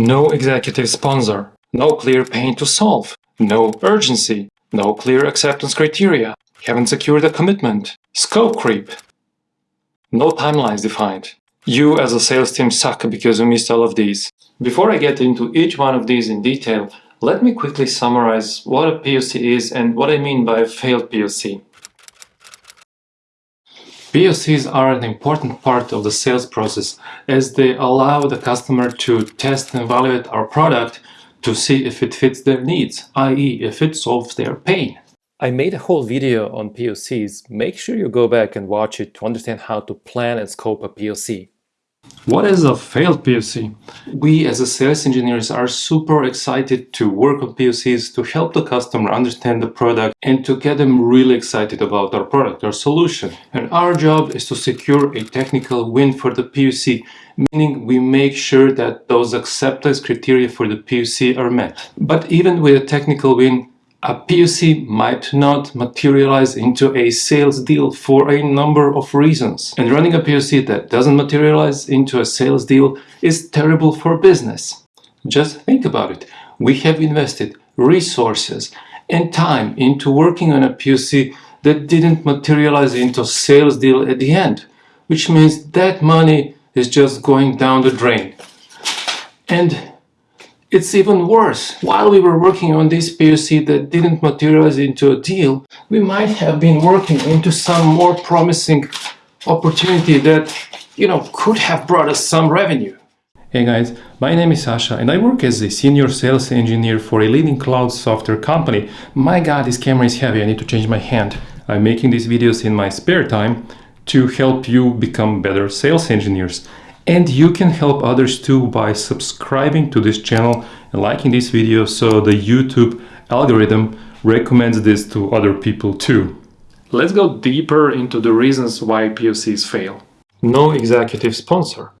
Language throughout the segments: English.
No executive sponsor. No clear pain to solve. No urgency. No clear acceptance criteria. Haven't secured a commitment. Scope creep. No timelines defined. You as a sales team suck because you missed all of these. Before I get into each one of these in detail, let me quickly summarize what a POC is and what I mean by a failed POC. POCs are an important part of the sales process as they allow the customer to test and evaluate our product to see if it fits their needs, i.e. if it solves their pain. I made a whole video on POCs. Make sure you go back and watch it to understand how to plan and scope a POC. What is a failed POC? We as a sales engineers are super excited to work on POCs to help the customer understand the product and to get them really excited about our product, our solution. And our job is to secure a technical win for the POC, meaning we make sure that those acceptance criteria for the POC are met. But even with a technical win, a POC might not materialize into a sales deal for a number of reasons. And running a POC that doesn't materialize into a sales deal is terrible for business. Just think about it. We have invested resources and time into working on a POC that didn't materialize into a sales deal at the end, which means that money is just going down the drain. And it's even worse. While we were working on this POC that didn't materialize into a deal, we might have been working into some more promising opportunity that, you know, could have brought us some revenue. Hey guys, my name is Sasha and I work as a senior sales engineer for a leading cloud software company. My god, this camera is heavy, I need to change my hand. I'm making these videos in my spare time to help you become better sales engineers. And you can help others too by subscribing to this channel and liking this video so the YouTube algorithm recommends this to other people too. Let's go deeper into the reasons why POCs fail. No executive sponsor.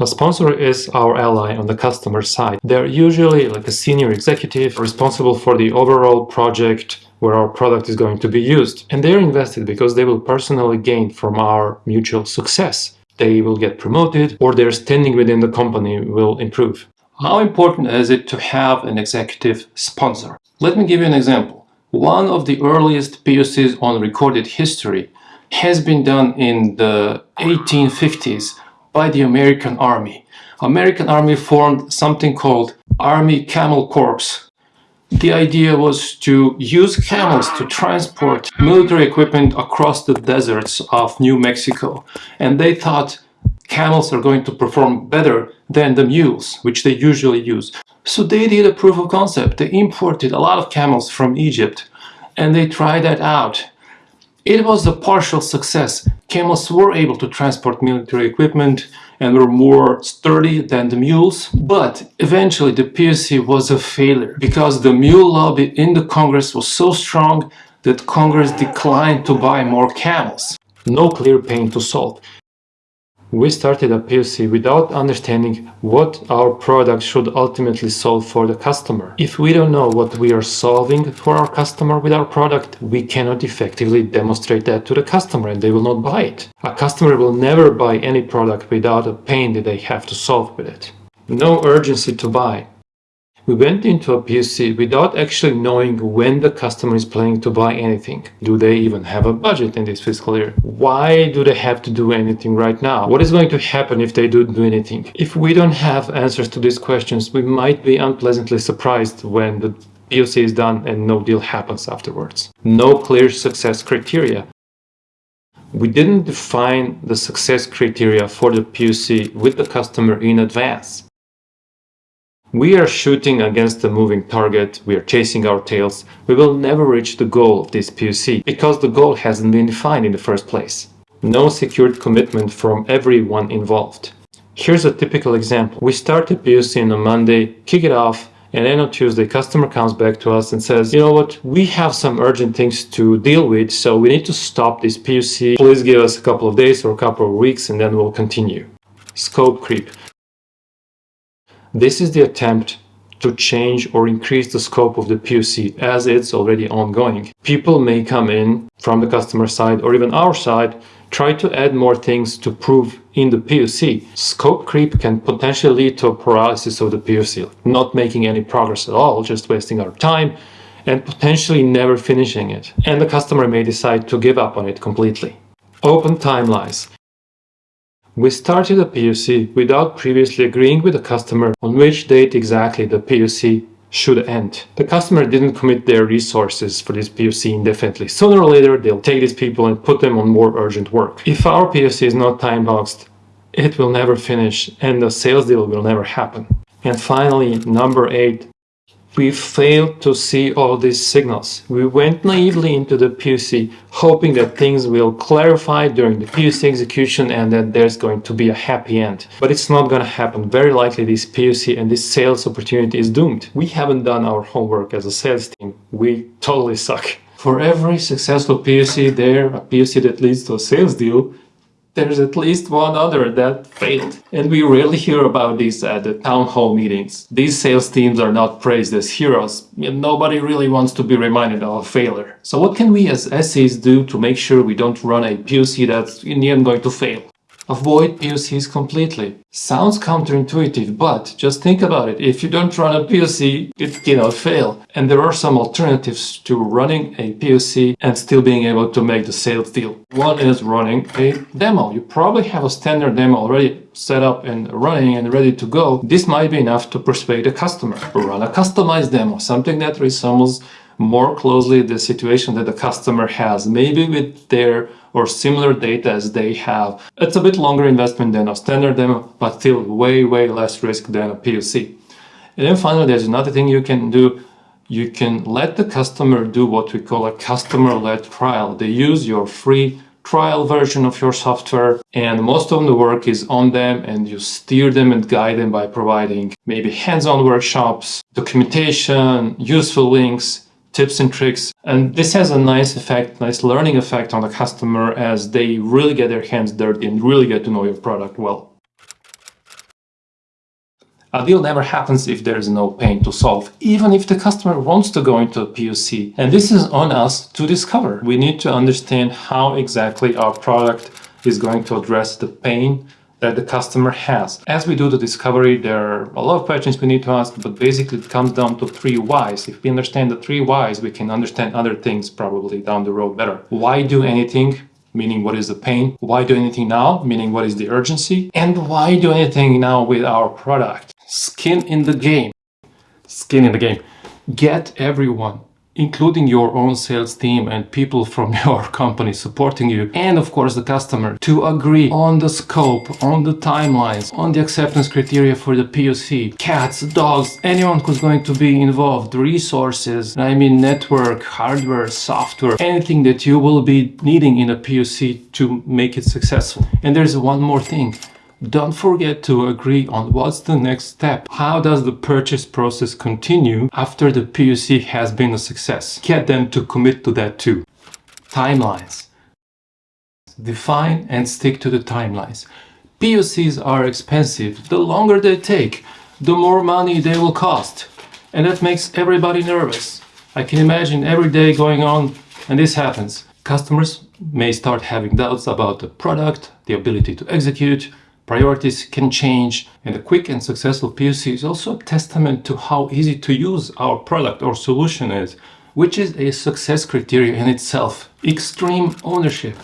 A sponsor is our ally on the customer side. They're usually like a senior executive responsible for the overall project where our product is going to be used. And they're invested because they will personally gain from our mutual success they will get promoted or their standing within the company will improve. How important is it to have an executive sponsor? Let me give you an example. One of the earliest POCs on recorded history has been done in the 1850s by the American Army. American Army formed something called Army Camel Corps the idea was to use camels to transport military equipment across the deserts of New Mexico. And they thought camels are going to perform better than the mules, which they usually use. So they did a proof of concept. They imported a lot of camels from Egypt and they tried that out. It was a partial success. Camels were able to transport military equipment and were more sturdy than the mules. But eventually the POC was a failure because the mule lobby in the Congress was so strong that Congress declined to buy more camels. No clear pain to solve. We started a POC without understanding what our product should ultimately solve for the customer. If we don't know what we are solving for our customer with our product, we cannot effectively demonstrate that to the customer and they will not buy it. A customer will never buy any product without a pain that they have to solve with it. No urgency to buy. We went into a POC without actually knowing when the customer is planning to buy anything. Do they even have a budget in this fiscal year? Why do they have to do anything right now? What is going to happen if they don't do anything? If we don't have answers to these questions, we might be unpleasantly surprised when the POC is done and no deal happens afterwards. No clear success criteria. We didn't define the success criteria for the POC with the customer in advance. We are shooting against a moving target, we are chasing our tails, we will never reach the goal of this POC because the goal hasn't been defined in the first place. No secured commitment from everyone involved. Here's a typical example. We start a POC on a Monday, kick it off, and then on Tuesday customer comes back to us and says, you know what, we have some urgent things to deal with, so we need to stop this POC. Please give us a couple of days or a couple of weeks and then we'll continue. Scope creep. This is the attempt to change or increase the scope of the POC as it's already ongoing. People may come in from the customer side or even our side Try to add more things to prove in the POC. Scope creep can potentially lead to a paralysis of the POC, not making any progress at all, just wasting our time and potentially never finishing it. And the customer may decide to give up on it completely. Open timelines. We started a POC without previously agreeing with the customer on which date exactly the POC should end. The customer didn't commit their resources for this POC indefinitely. Sooner or later, they'll take these people and put them on more urgent work. If our POC is not time boxed, it will never finish and the sales deal will never happen. And finally, number eight, we failed to see all these signals. We went naively into the POC, hoping that things will clarify during the POC execution and that there's going to be a happy end. But it's not going to happen. Very likely this POC and this sales opportunity is doomed. We haven't done our homework as a sales team. We totally suck. For every successful POC there, a POC that leads to a sales deal, there's at least one other that failed. And we rarely hear about this at the town hall meetings. These sales teams are not praised as heroes, and nobody really wants to be reminded of a failure. So what can we as SEs do to make sure we don't run a POC that's in the end going to fail? Avoid POCs completely. Sounds counterintuitive, but just think about it. If you don't run a POC, it cannot fail. And there are some alternatives to running a POC and still being able to make the sales deal. One is running a demo. You probably have a standard demo already set up and running and ready to go. This might be enough to persuade a customer. Run a customized demo, something that resembles more closely the situation that the customer has, maybe with their or similar data as they have. It's a bit longer investment than a standard demo, but still way, way less risk than a POC. And then finally, there's another thing you can do. You can let the customer do what we call a customer-led trial. They use your free trial version of your software and most of the work is on them and you steer them and guide them by providing maybe hands-on workshops, documentation, useful links, tips and tricks. And this has a nice effect, nice learning effect on the customer as they really get their hands dirty and really get to know your product well. A deal never happens if there is no pain to solve, even if the customer wants to go into a POC. And this is on us to discover. We need to understand how exactly our product is going to address the pain that the customer has. As we do the discovery, there are a lot of questions we need to ask, but basically it comes down to three whys. If we understand the three whys, we can understand other things probably down the road better. Why do anything? Meaning what is the pain? Why do anything now? Meaning what is the urgency? And why do anything now with our product? Skin in the game. Skin in the game. Get everyone including your own sales team and people from your company supporting you and of course the customer to agree on the scope, on the timelines, on the acceptance criteria for the POC, cats, dogs, anyone who's going to be involved, resources, I mean network, hardware, software, anything that you will be needing in a POC to make it successful. And there's one more thing. Don't forget to agree on what's the next step. How does the purchase process continue after the POC has been a success? Get them to commit to that too. Timelines. Define and stick to the timelines. POCs are expensive. The longer they take, the more money they will cost. And that makes everybody nervous. I can imagine every day going on and this happens. Customers may start having doubts about the product, the ability to execute, priorities can change and a quick and successful POC is also a testament to how easy to use our product or solution is, which is a success criteria in itself. Extreme ownership.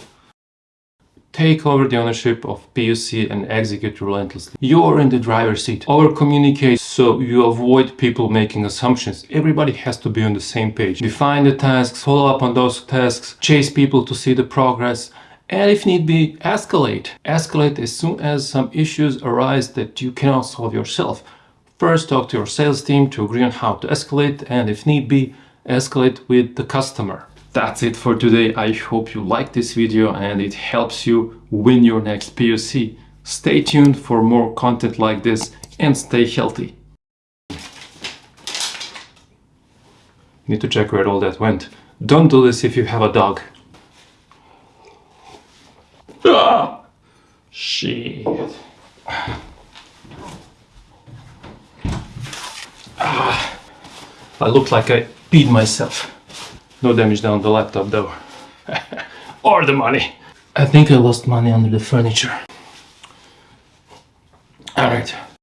Take over the ownership of POC and execute relentlessly. You're in the driver's seat. Over communicate so you avoid people making assumptions. Everybody has to be on the same page. Define the tasks, follow up on those tasks, chase people to see the progress, and if need be, escalate. Escalate as soon as some issues arise that you cannot solve yourself. First, talk to your sales team to agree on how to escalate and if need be, escalate with the customer. That's it for today. I hope you liked this video and it helps you win your next POC. Stay tuned for more content like this and stay healthy. Need to check where all that went. Don't do this if you have a dog. Ah! Shit. Ah. I look like I peed myself. No damage down the laptop though. or the money. I think I lost money under the furniture. Alright,